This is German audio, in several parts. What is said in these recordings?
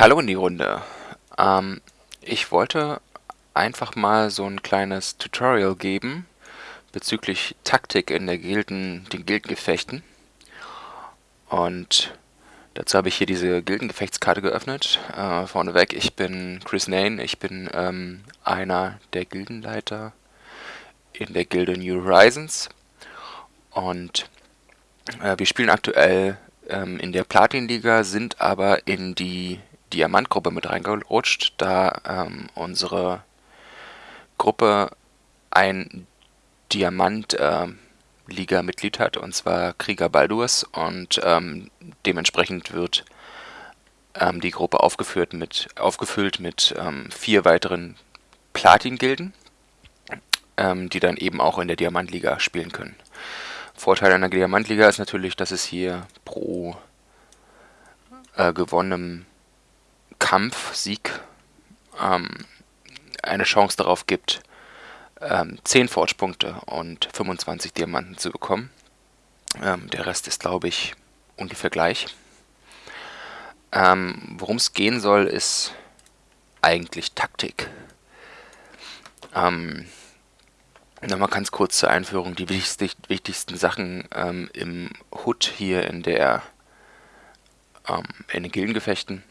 Hallo in die Runde. Ähm, ich wollte einfach mal so ein kleines Tutorial geben bezüglich Taktik in der Gilden, den Gildengefechten. Und dazu habe ich hier diese Gildengefechtskarte geöffnet. Äh, vorneweg, ich bin Chris Nain, ich bin ähm, einer der Gildenleiter in der Gilde New Horizons. Und äh, wir spielen aktuell ähm, in der Platin-Liga, sind aber in die Diamantgruppe mit reingerutscht, da ähm, unsere Gruppe ein Diamant-Liga-Mitglied äh, hat, und zwar Krieger Baldurs, und ähm, dementsprechend wird ähm, die Gruppe aufgeführt mit, aufgefüllt mit ähm, vier weiteren Platin-Gilden, ähm, die dann eben auch in der Diamantliga spielen können. Vorteil einer Diamantliga ist natürlich, dass es hier pro äh, gewonnenem Kampf, Sieg ähm, eine Chance darauf gibt, ähm, 10 Forge-Punkte und 25 Diamanten zu bekommen. Ähm, der Rest ist, glaube ich, ungefähr gleich. Ähm, Worum es gehen soll, ist eigentlich Taktik. Ähm, Nochmal ganz kurz zur Einführung. Die wichtigsten, wichtigsten Sachen ähm, im HUD hier in der ähm, in den Gildengefechten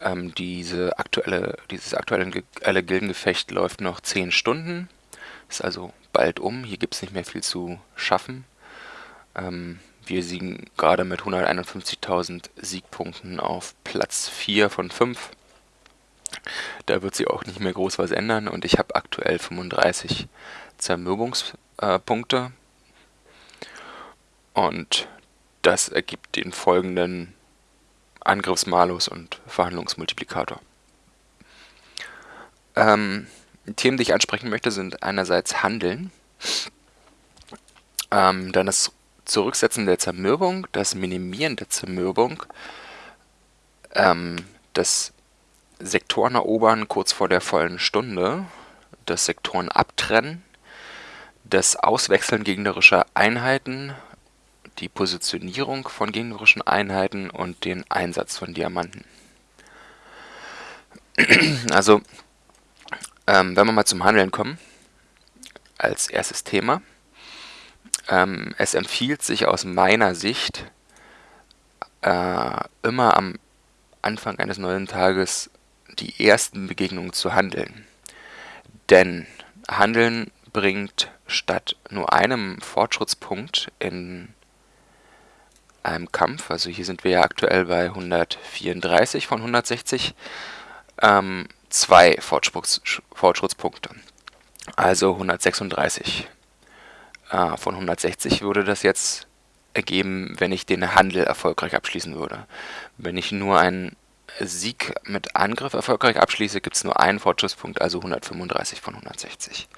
ähm, diese aktuelle, dieses aktuelle Gildengefecht läuft noch 10 Stunden. Ist also bald um. Hier gibt es nicht mehr viel zu schaffen. Ähm, wir siegen gerade mit 151.000 Siegpunkten auf Platz 4 von 5. Da wird sich auch nicht mehr groß was ändern und ich habe aktuell 35 Zermürbungspunkte. Und das ergibt den folgenden Angriffsmalus und Verhandlungsmultiplikator. Ähm, Themen, die ich ansprechen möchte, sind einerseits Handeln, ähm, dann das Zurücksetzen der Zermürbung, das Minimieren der Zermürbung, ähm, das Sektoren erobern kurz vor der vollen Stunde, das Sektoren abtrennen, das Auswechseln gegnerischer Einheiten die Positionierung von gegnerischen Einheiten und den Einsatz von Diamanten. Also, ähm, wenn wir mal zum Handeln kommen, als erstes Thema. Ähm, es empfiehlt sich aus meiner Sicht, äh, immer am Anfang eines neuen Tages die ersten Begegnungen zu handeln. Denn Handeln bringt statt nur einem Fortschrittspunkt in einem Kampf, also hier sind wir ja aktuell bei 134 von 160, ähm, zwei Fortschritts Fortschrittspunkte. Also 136 äh, von 160 würde das jetzt ergeben, wenn ich den Handel erfolgreich abschließen würde. Wenn ich nur einen Sieg mit Angriff erfolgreich abschließe, gibt es nur einen Fortschrittspunkt, also 135 von 160.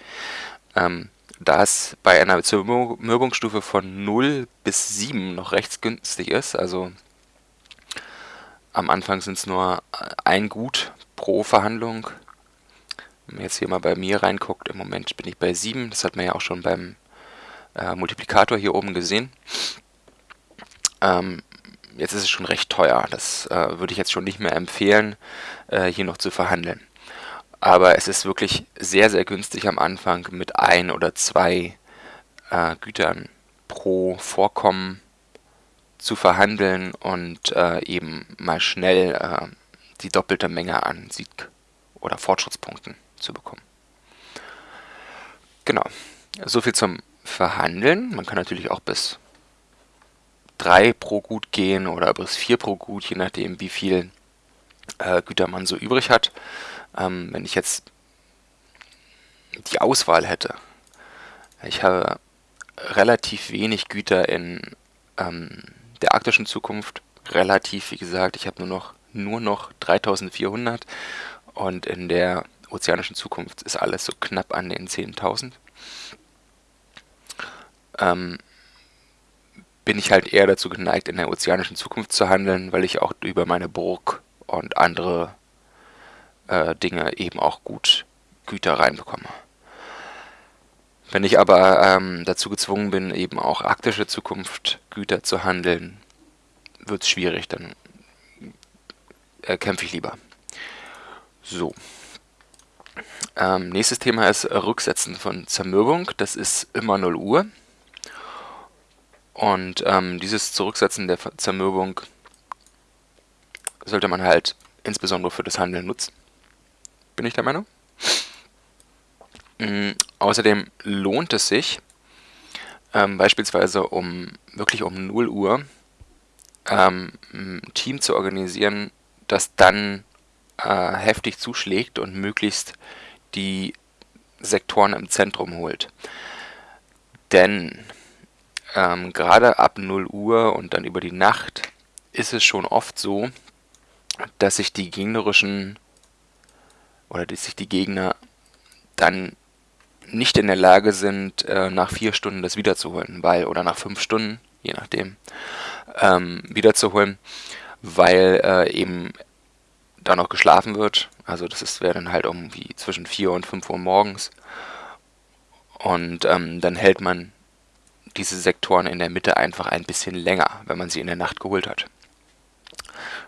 Ähm, da es bei einer Zermürbungsstufe von 0 bis 7 noch recht günstig ist, also am Anfang sind es nur ein Gut pro Verhandlung. Wenn man jetzt hier mal bei mir reinguckt, im Moment bin ich bei 7, das hat man ja auch schon beim äh, Multiplikator hier oben gesehen. Ähm, jetzt ist es schon recht teuer, das äh, würde ich jetzt schon nicht mehr empfehlen, äh, hier noch zu verhandeln. Aber es ist wirklich sehr, sehr günstig am Anfang mit ein oder zwei äh, Gütern pro Vorkommen zu verhandeln und äh, eben mal schnell äh, die doppelte Menge an Sieg- oder Fortschrittspunkten zu bekommen. Genau, soviel zum Verhandeln. Man kann natürlich auch bis 3 pro Gut gehen oder bis 4 pro Gut, je nachdem wie viel äh, Güter man so übrig hat. Ähm, wenn ich jetzt die Auswahl hätte, ich habe relativ wenig Güter in ähm, der arktischen Zukunft, relativ, wie gesagt, ich habe nur noch, nur noch 3400 und in der ozeanischen Zukunft ist alles so knapp an den 10.000. Ähm, bin ich halt eher dazu geneigt, in der ozeanischen Zukunft zu handeln, weil ich auch über meine Burg und andere äh, Dinge eben auch gut Güter reinbekomme. Wenn ich aber ähm, dazu gezwungen bin, eben auch arktische Zukunft Güter zu handeln, wird es schwierig. Dann äh, kämpfe ich lieber. So. Ähm, nächstes Thema ist Rücksetzen von Zermürbung. Das ist immer 0 Uhr. Und ähm, dieses Zurücksetzen der Zermürbung sollte man halt insbesondere für das Handeln nutzen. Bin ich der Meinung. Mhm. Außerdem lohnt es sich, ähm, beispielsweise um wirklich um 0 Uhr ähm, ein Team zu organisieren, das dann äh, heftig zuschlägt und möglichst die Sektoren im Zentrum holt. Denn ähm, gerade ab 0 Uhr und dann über die Nacht ist es schon oft so, dass sich die gegnerischen oder dass sich die Gegner dann nicht in der Lage sind, äh, nach vier Stunden das wiederzuholen, weil, oder nach fünf Stunden, je nachdem, ähm, wiederzuholen, weil äh, eben da noch geschlafen wird. Also das wäre dann halt irgendwie zwischen 4 und 5 Uhr morgens. Und ähm, dann hält man diese Sektoren in der Mitte einfach ein bisschen länger, wenn man sie in der Nacht geholt hat.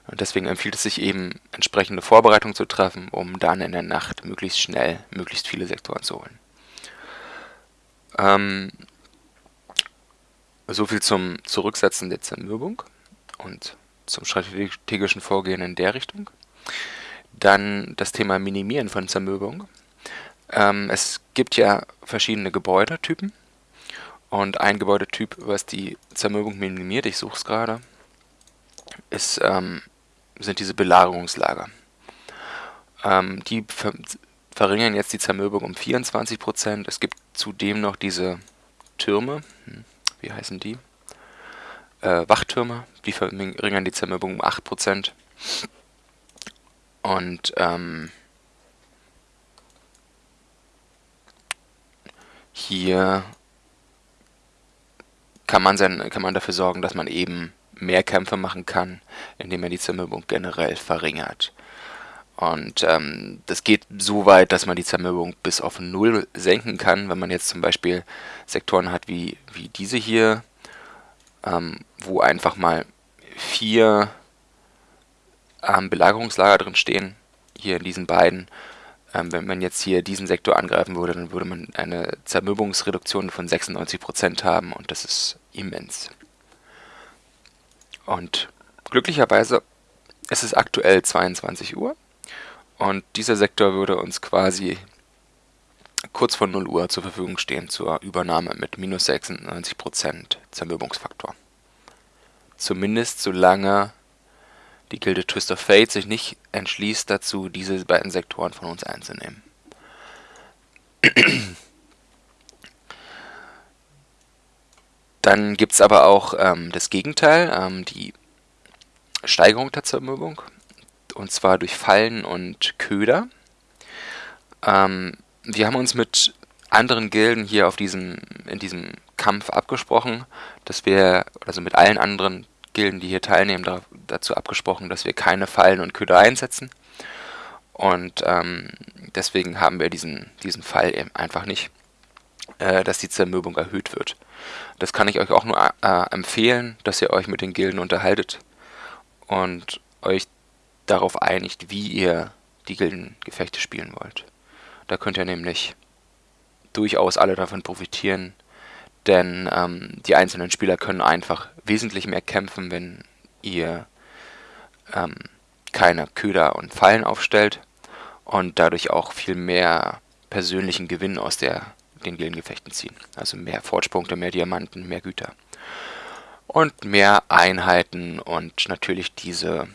Und deswegen empfiehlt es sich eben, entsprechende Vorbereitungen zu treffen, um dann in der Nacht möglichst schnell möglichst viele Sektoren zu holen. Ähm, so zum Zurücksetzen der Zermürbung und zum strategischen Vorgehen in der Richtung. Dann das Thema Minimieren von Zermürbung. Ähm, es gibt ja verschiedene Gebäudetypen und ein Gebäudetyp, was die Zermürbung minimiert, ich suche es gerade, ist, ähm, sind diese Belagerungslager. Ähm, die ver verringern jetzt die Zermürbung um 24%. Es gibt zudem noch diese Türme, hm, wie heißen die? Äh, Wachtürme, die verringern die Zermürbung um 8%. Und ähm, hier kann man, sein, kann man dafür sorgen, dass man eben mehr Kämpfe machen kann, indem man die Zermürbung generell verringert. Und ähm, das geht so weit, dass man die Zermürbung bis auf Null senken kann, wenn man jetzt zum Beispiel Sektoren hat wie, wie diese hier, ähm, wo einfach mal vier ähm, Belagerungslager drin stehen, hier in diesen beiden. Ähm, wenn man jetzt hier diesen Sektor angreifen würde, dann würde man eine Zermürbungsreduktion von 96% haben und das ist immens. Und glücklicherweise ist es aktuell 22 Uhr und dieser Sektor würde uns quasi kurz vor 0 Uhr zur Verfügung stehen zur Übernahme mit minus 96% Zermürbungsfaktor. Zumindest solange die Gilde Twist of Fate sich nicht entschließt dazu, diese beiden Sektoren von uns einzunehmen. Dann gibt es aber auch ähm, das Gegenteil, ähm, die Steigerung der Zermürbung, und zwar durch Fallen und Köder. Ähm, wir haben uns mit anderen Gilden hier auf diesem, in diesem Kampf abgesprochen, dass wir, also mit allen anderen Gilden, die hier teilnehmen, da, dazu abgesprochen, dass wir keine Fallen und Köder einsetzen. Und ähm, deswegen haben wir diesen, diesen Fall eben einfach nicht, äh, dass die Zermürbung erhöht wird. Das kann ich euch auch nur äh, empfehlen, dass ihr euch mit den Gilden unterhaltet und euch darauf einigt, wie ihr die Gildengefechte spielen wollt. Da könnt ihr nämlich durchaus alle davon profitieren, denn ähm, die einzelnen Spieler können einfach wesentlich mehr kämpfen, wenn ihr ähm, keine Köder und Fallen aufstellt und dadurch auch viel mehr persönlichen Gewinn aus der, den Gildengefechten ziehen. Also mehr Fortspunkte, mehr Diamanten, mehr Güter. Und mehr Einheiten und natürlich diese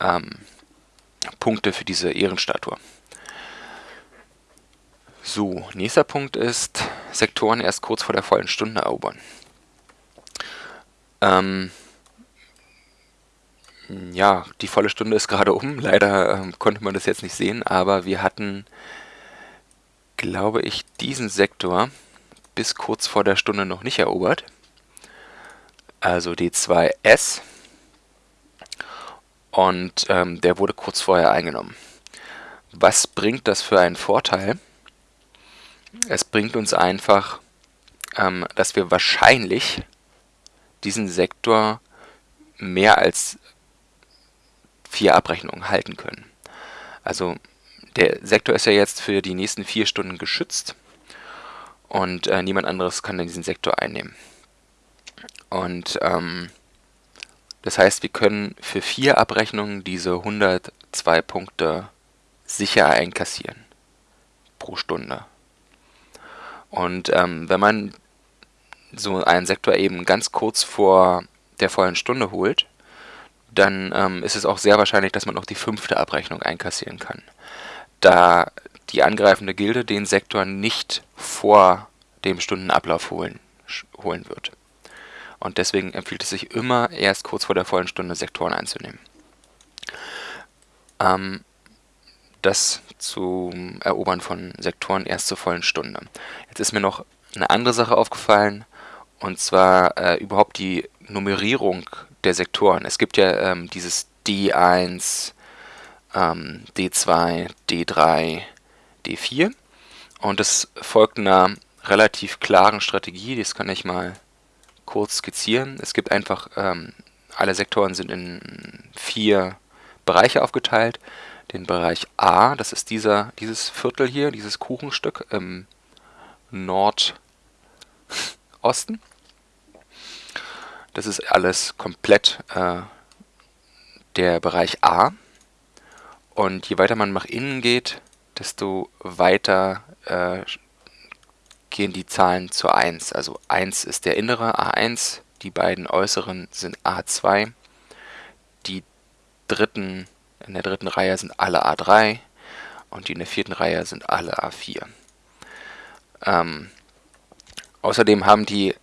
ähm, Punkte für diese Ehrenstatue. So, nächster Punkt ist, Sektoren erst kurz vor der vollen Stunde erobern. Ähm, ja, die volle Stunde ist gerade um. Leider ähm, konnte man das jetzt nicht sehen, aber wir hatten, glaube ich, diesen Sektor bis kurz vor der Stunde noch nicht erobert. Also D2S. Und ähm, der wurde kurz vorher eingenommen. Was bringt das für einen Vorteil? Es bringt uns einfach, ähm, dass wir wahrscheinlich diesen Sektor mehr als vier Abrechnungen halten können. Also der Sektor ist ja jetzt für die nächsten vier Stunden geschützt und äh, niemand anderes kann in diesen Sektor einnehmen. Und ähm, das heißt, wir können für vier Abrechnungen diese 102 Punkte sicher einkassieren pro Stunde. Und ähm, wenn man so einen Sektor eben ganz kurz vor der vollen Stunde holt, dann ähm, ist es auch sehr wahrscheinlich, dass man noch die fünfte Abrechnung einkassieren kann. Da die angreifende Gilde den Sektor nicht vor dem Stundenablauf holen, holen wird. Und deswegen empfiehlt es sich immer, erst kurz vor der vollen Stunde Sektoren einzunehmen. Ähm, das zum Erobern von Sektoren erst zur vollen Stunde. Jetzt ist mir noch eine andere Sache aufgefallen, und zwar äh, überhaupt die Nummerierung der Sektoren. Es gibt ja ähm, dieses D1, ähm, D2, D3, D4 und das folgt einer relativ klaren Strategie, das kann ich mal kurz skizzieren. Es gibt einfach, ähm, alle Sektoren sind in vier Bereiche aufgeteilt. Den Bereich A, das ist dieser, dieses Viertel hier, dieses Kuchenstück im Nordosten. Das ist alles komplett äh, der Bereich A. Und je weiter man nach innen geht, desto weiter äh, gehen die Zahlen zu 1. Also 1 ist der innere A1, die beiden äußeren sind A2, die dritten in der dritten Reihe sind alle A3 und die in der vierten Reihe sind alle A4. Ähm, außerdem haben die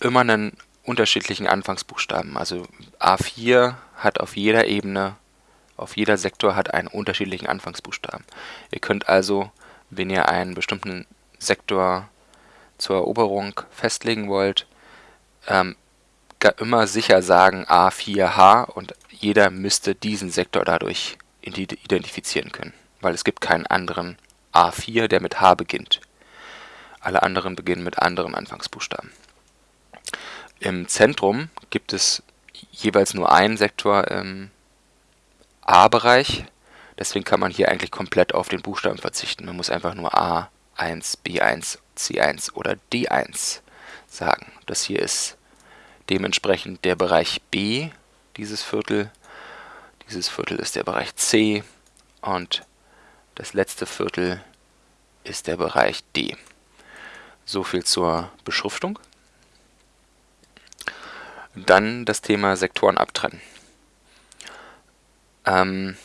immer einen unterschiedlichen Anfangsbuchstaben. Also A4 hat auf jeder Ebene, auf jeder Sektor hat einen unterschiedlichen Anfangsbuchstaben. Ihr könnt also, wenn ihr einen bestimmten Sektor zur Eroberung festlegen wollt, ähm, immer sicher sagen A4H und jeder müsste diesen Sektor dadurch identifizieren können, weil es gibt keinen anderen A4, der mit H beginnt. Alle anderen beginnen mit anderen Anfangsbuchstaben. Im Zentrum gibt es jeweils nur einen Sektor im A-Bereich, deswegen kann man hier eigentlich komplett auf den Buchstaben verzichten. Man muss einfach nur A1, B1, C1 oder D1 sagen. Das hier ist dementsprechend der Bereich B, dieses Viertel. Dieses Viertel ist der Bereich C und das letzte Viertel ist der Bereich D. So viel zur Beschriftung. Dann das Thema Sektoren abtrennen. Ähm,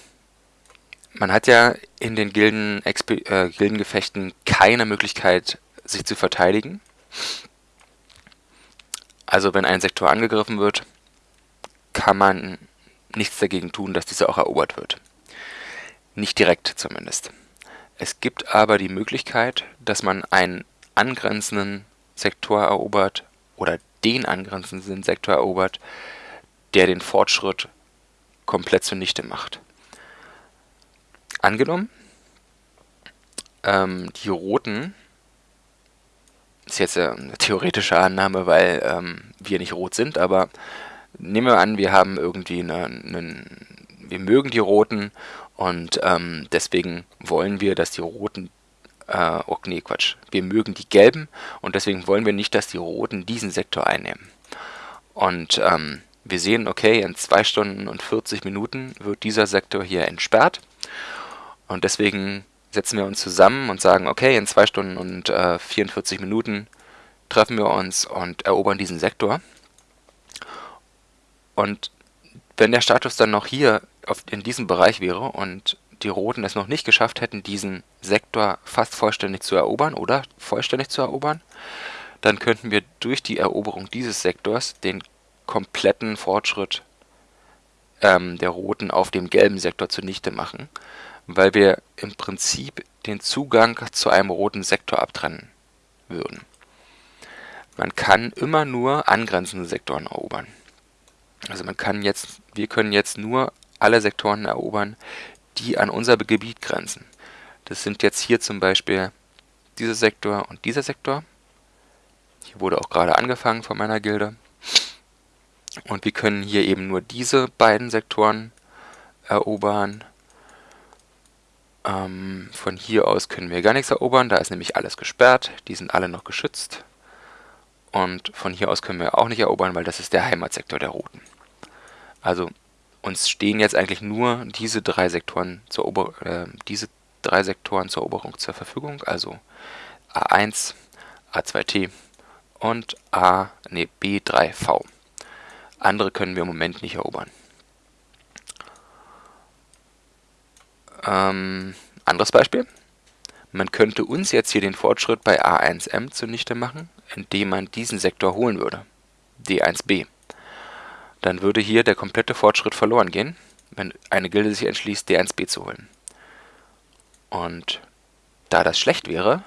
man hat ja in den Gilden, äh, Gildengefechten keine Möglichkeit, sich zu verteidigen. Also wenn ein Sektor angegriffen wird, kann man nichts dagegen tun, dass dieser auch erobert wird. Nicht direkt zumindest. Es gibt aber die Möglichkeit, dass man einen angrenzenden Sektor erobert oder den angrenzenden Sektor erobert, der den Fortschritt komplett zunichte macht. Angenommen, ähm, die Roten ist jetzt eine theoretische Annahme, weil ähm, wir nicht rot sind, aber nehmen wir an, wir haben irgendwie einen, einen wir mögen die Roten und ähm, deswegen wollen wir, dass die Roten, äh, oh nee, Quatsch, wir mögen die Gelben und deswegen wollen wir nicht, dass die Roten diesen Sektor einnehmen. Und ähm, wir sehen, okay, in 2 Stunden und 40 Minuten wird dieser Sektor hier entsperrt und deswegen setzen wir uns zusammen und sagen, okay, in 2 Stunden und äh, 44 Minuten treffen wir uns und erobern diesen Sektor. Und wenn der Status dann noch hier auf, in diesem Bereich wäre und die Roten es noch nicht geschafft hätten, diesen Sektor fast vollständig zu erobern oder vollständig zu erobern, dann könnten wir durch die Eroberung dieses Sektors den kompletten Fortschritt ähm, der Roten auf dem gelben Sektor zunichte machen weil wir im Prinzip den Zugang zu einem roten Sektor abtrennen würden. Man kann immer nur angrenzende Sektoren erobern. Also man kann jetzt, wir können jetzt nur alle Sektoren erobern, die an unser Gebiet grenzen. Das sind jetzt hier zum Beispiel dieser Sektor und dieser Sektor. Hier wurde auch gerade angefangen von meiner Gilde. Und wir können hier eben nur diese beiden Sektoren erobern. Ähm, von hier aus können wir gar nichts erobern, da ist nämlich alles gesperrt. Die sind alle noch geschützt. Und von hier aus können wir auch nicht erobern, weil das ist der Heimatsektor der Roten. Also uns stehen jetzt eigentlich nur diese drei Sektoren zur, Ober äh, diese drei Sektoren zur Eroberung zur Verfügung, also A1, A2T und A, nee, B3V. Andere können wir im Moment nicht erobern. Ähm, anderes Beispiel. Man könnte uns jetzt hier den Fortschritt bei A1M zunichte machen, indem man diesen Sektor holen würde, D1B. Dann würde hier der komplette Fortschritt verloren gehen, wenn eine Gilde sich entschließt, D1B zu holen. Und da das schlecht wäre,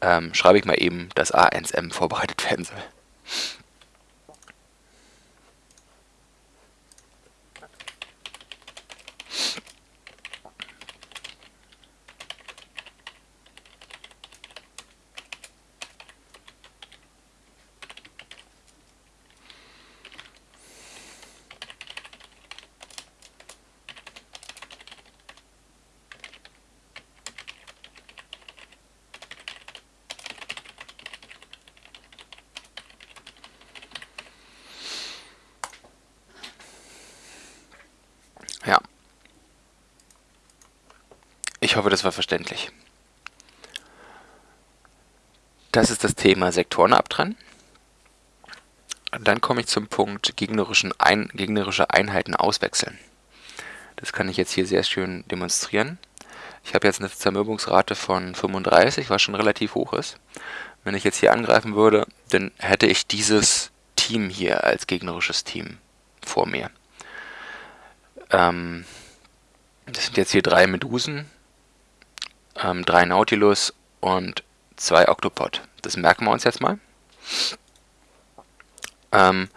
ähm, schreibe ich mal eben, dass A1M vorbereitet werden soll. Ich hoffe, das war verständlich. Das ist das Thema Sektoren abtrennen. Dann komme ich zum Punkt gegnerischen Ein gegnerische Einheiten auswechseln. Das kann ich jetzt hier sehr schön demonstrieren. Ich habe jetzt eine Zermürbungsrate von 35, was schon relativ hoch ist. Wenn ich jetzt hier angreifen würde, dann hätte ich dieses Team hier als gegnerisches Team vor mir. Ähm, das sind jetzt hier drei Medusen, ähm, drei Nautilus und zwei Octopod. Das merken wir uns jetzt mal. Ähm,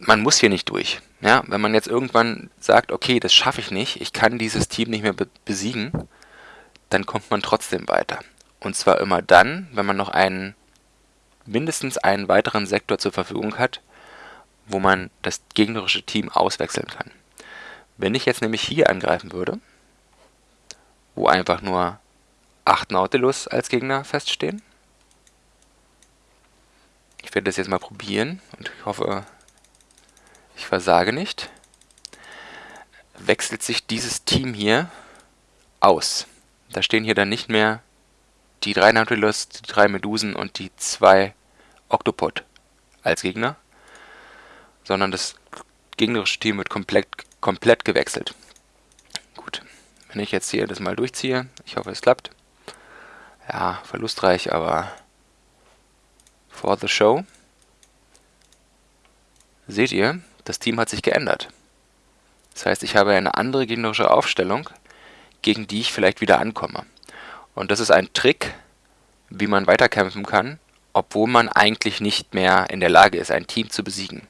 man muss hier nicht durch. Ja, wenn man jetzt irgendwann sagt, okay, das schaffe ich nicht, ich kann dieses Team nicht mehr be besiegen, dann kommt man trotzdem weiter. Und zwar immer dann, wenn man noch einen, mindestens einen weiteren Sektor zur Verfügung hat, wo man das gegnerische Team auswechseln kann. Wenn ich jetzt nämlich hier angreifen würde, wo einfach nur 8 Nautilus als Gegner feststehen. Ich werde das jetzt mal probieren und ich hoffe, ich versage nicht. Wechselt sich dieses Team hier aus. Da stehen hier dann nicht mehr die drei Nautilus, die drei Medusen und die zwei Octopod als Gegner, sondern das gegnerische Team wird komplett, komplett gewechselt. Wenn ich jetzt hier das mal durchziehe, ich hoffe es klappt. Ja, verlustreich, aber for the show. Seht ihr, das Team hat sich geändert. Das heißt, ich habe eine andere gegnerische Aufstellung, gegen die ich vielleicht wieder ankomme. Und das ist ein Trick, wie man weiterkämpfen kann, obwohl man eigentlich nicht mehr in der Lage ist, ein Team zu besiegen.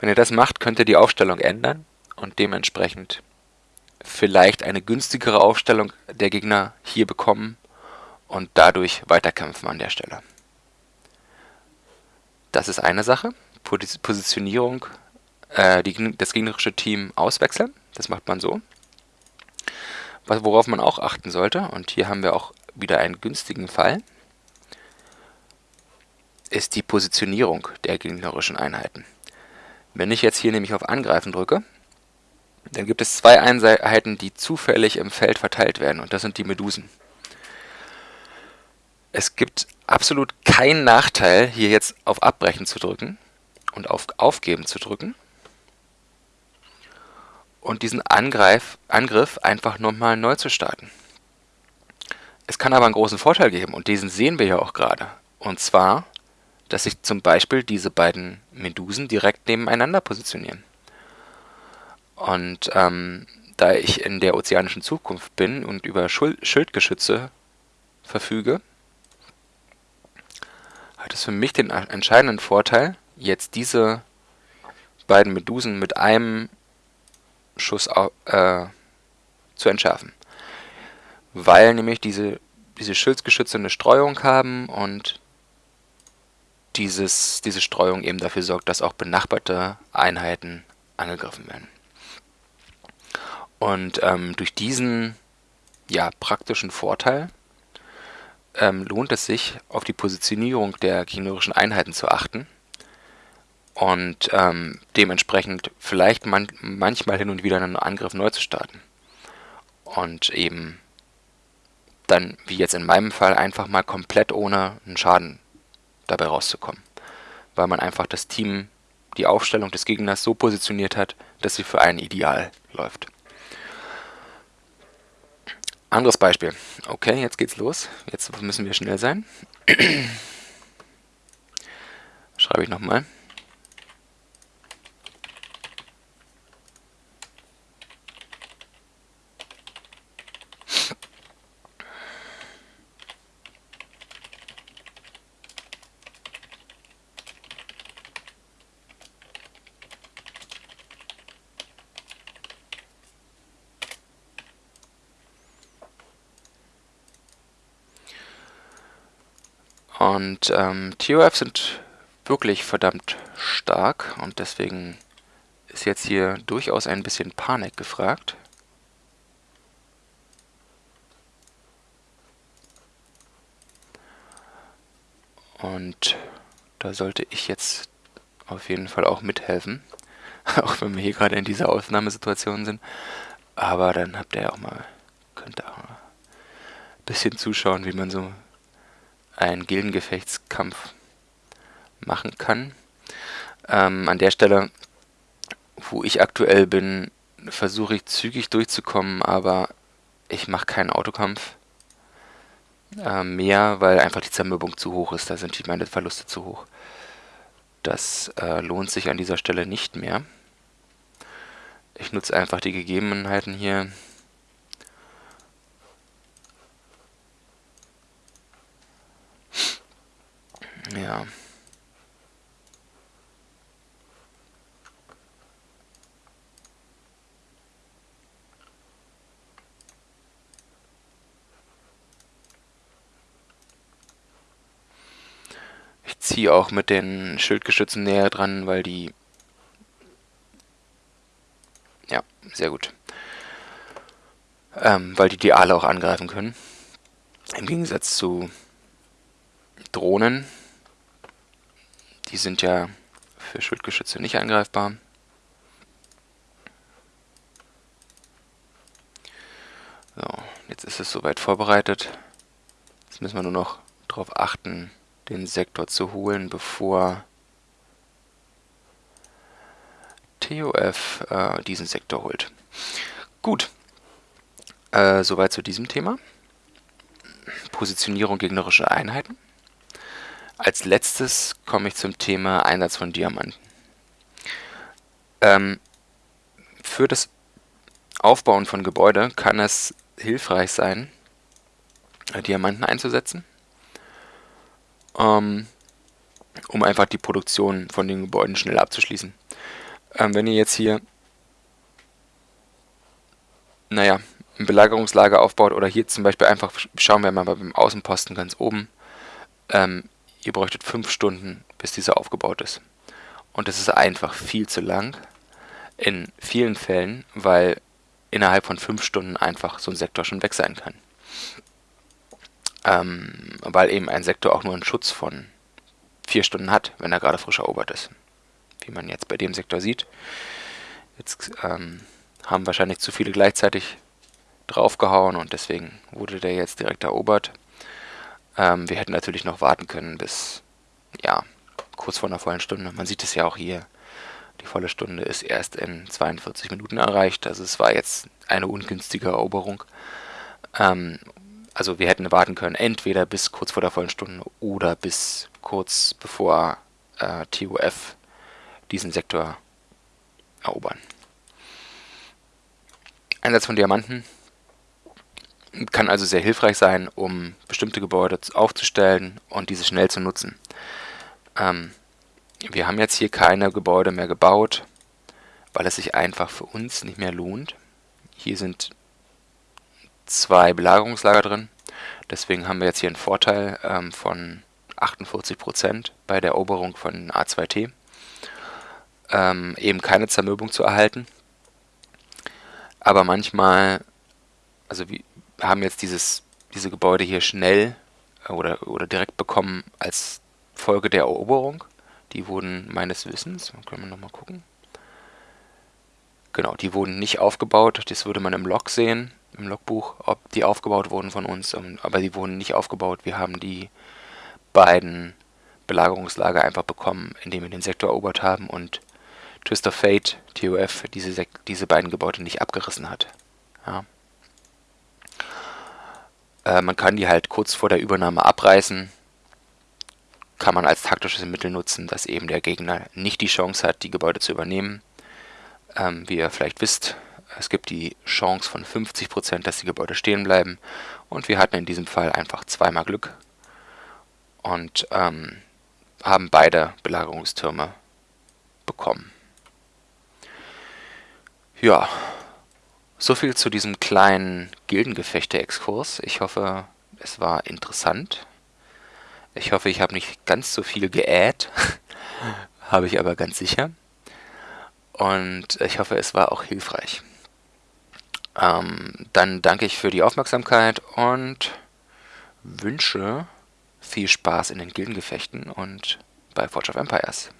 Wenn ihr das macht, könnt ihr die Aufstellung ändern und dementsprechend vielleicht eine günstigere Aufstellung der Gegner hier bekommen und dadurch weiterkämpfen an der Stelle. Das ist eine Sache. Positionierung, äh, die, das gegnerische Team auswechseln. Das macht man so. Worauf man auch achten sollte, und hier haben wir auch wieder einen günstigen Fall, ist die Positionierung der gegnerischen Einheiten. Wenn ich jetzt hier nämlich auf Angreifen drücke, dann gibt es zwei Einheiten, die zufällig im Feld verteilt werden, und das sind die Medusen. Es gibt absolut keinen Nachteil, hier jetzt auf Abbrechen zu drücken und auf Aufgeben zu drücken und diesen Angreif, Angriff einfach nochmal neu zu starten. Es kann aber einen großen Vorteil geben, und diesen sehen wir ja auch gerade. Und zwar, dass sich zum Beispiel diese beiden Medusen direkt nebeneinander positionieren. Und ähm, da ich in der ozeanischen Zukunft bin und über Schul Schildgeschütze verfüge, hat es für mich den entscheidenden Vorteil, jetzt diese beiden Medusen mit einem Schuss äh, zu entschärfen. Weil nämlich diese, diese Schildgeschütze eine Streuung haben und dieses, diese Streuung eben dafür sorgt, dass auch benachbarte Einheiten angegriffen werden. Und ähm, durch diesen ja, praktischen Vorteil ähm, lohnt es sich, auf die Positionierung der gegnerischen Einheiten zu achten und ähm, dementsprechend vielleicht man manchmal hin und wieder einen Angriff neu zu starten. Und eben dann, wie jetzt in meinem Fall, einfach mal komplett ohne einen Schaden dabei rauszukommen. Weil man einfach das Team, die Aufstellung des Gegners so positioniert hat, dass sie für einen ideal läuft. Anderes Beispiel. Okay, jetzt geht's los. Jetzt müssen wir schnell sein. Schreibe ich nochmal. Und ähm, TOF sind wirklich verdammt stark und deswegen ist jetzt hier durchaus ein bisschen Panik gefragt. Und da sollte ich jetzt auf jeden Fall auch mithelfen, auch wenn wir hier gerade in dieser Ausnahmesituation sind. Aber dann habt ihr ja auch mal, könnt ihr auch mal ein bisschen zuschauen, wie man so einen Gildengefechtskampf machen kann. Ähm, an der Stelle, wo ich aktuell bin, versuche ich zügig durchzukommen, aber ich mache keinen Autokampf äh, mehr, weil einfach die Zermürbung zu hoch ist. Da sind meine Verluste zu hoch. Das äh, lohnt sich an dieser Stelle nicht mehr. Ich nutze einfach die Gegebenheiten hier. Ja. Ich ziehe auch mit den Schildgeschützen näher dran, weil die... Ja, sehr gut. Ähm, weil die die Aale auch angreifen können. Im Gegensatz zu Drohnen, die sind ja für Schildgeschütze nicht angreifbar. So, jetzt ist es soweit vorbereitet. Jetzt müssen wir nur noch darauf achten, den Sektor zu holen, bevor TOF äh, diesen Sektor holt. Gut, äh, soweit zu diesem Thema. Positionierung gegnerischer Einheiten. Als letztes komme ich zum Thema Einsatz von Diamanten. Ähm, für das Aufbauen von Gebäude kann es hilfreich sein, Diamanten einzusetzen, ähm, um einfach die Produktion von den Gebäuden schnell abzuschließen. Ähm, wenn ihr jetzt hier, naja, ein Belagerungslager aufbaut oder hier zum Beispiel einfach, schauen wir mal beim Außenposten ganz oben, ähm, ihr bräuchtet fünf Stunden, bis dieser aufgebaut ist. Und das ist einfach viel zu lang in vielen Fällen, weil innerhalb von fünf Stunden einfach so ein Sektor schon weg sein kann. Ähm, weil eben ein Sektor auch nur einen Schutz von vier Stunden hat, wenn er gerade frisch erobert ist. Wie man jetzt bei dem Sektor sieht. Jetzt ähm, haben wahrscheinlich zu viele gleichzeitig draufgehauen und deswegen wurde der jetzt direkt erobert. Ähm, wir hätten natürlich noch warten können bis, ja, kurz vor einer vollen Stunde. Man sieht es ja auch hier. Die volle Stunde ist erst in 42 Minuten erreicht. Also es war jetzt eine ungünstige Eroberung. Ähm, also wir hätten warten können, entweder bis kurz vor der vollen Stunde oder bis kurz bevor äh, TUF diesen Sektor erobern. Einsatz von Diamanten kann also sehr hilfreich sein, um bestimmte Gebäude aufzustellen und diese schnell zu nutzen. Ähm, wir haben jetzt hier keine Gebäude mehr gebaut, weil es sich einfach für uns nicht mehr lohnt. Hier sind zwei Belagerungslager drin. Deswegen haben wir jetzt hier einen Vorteil ähm, von 48% bei der Eroberung von A2T, ähm, eben keine Zermürbung zu erhalten. Aber manchmal, also wir haben jetzt dieses, diese Gebäude hier schnell äh, oder, oder direkt bekommen als Folge der Eroberung. Die wurden meines Wissens, können wir nochmal gucken. Genau, die wurden nicht aufgebaut, das würde man im Log sehen, im Logbuch, ob die aufgebaut wurden von uns, ähm, aber die wurden nicht aufgebaut. Wir haben die beiden Belagerungslager einfach bekommen, indem wir den Sektor erobert haben und Twist of Fate, TOF, diese, diese beiden Gebäude nicht abgerissen hat. Ja. Äh, man kann die halt kurz vor der Übernahme abreißen, kann man als taktisches Mittel nutzen, dass eben der Gegner nicht die Chance hat, die Gebäude zu übernehmen. Ähm, wie ihr vielleicht wisst, es gibt die Chance von 50%, dass die Gebäude stehen bleiben. Und wir hatten in diesem Fall einfach zweimal Glück und ähm, haben beide Belagerungstürme bekommen. Ja, soviel zu diesem kleinen Gildengefechte-Exkurs. Ich hoffe, es war interessant. Ich hoffe, ich habe nicht ganz so viel geäht. habe ich aber ganz sicher. Und ich hoffe, es war auch hilfreich. Ähm, dann danke ich für die Aufmerksamkeit und wünsche viel Spaß in den Gildengefechten und bei Forge of Empires.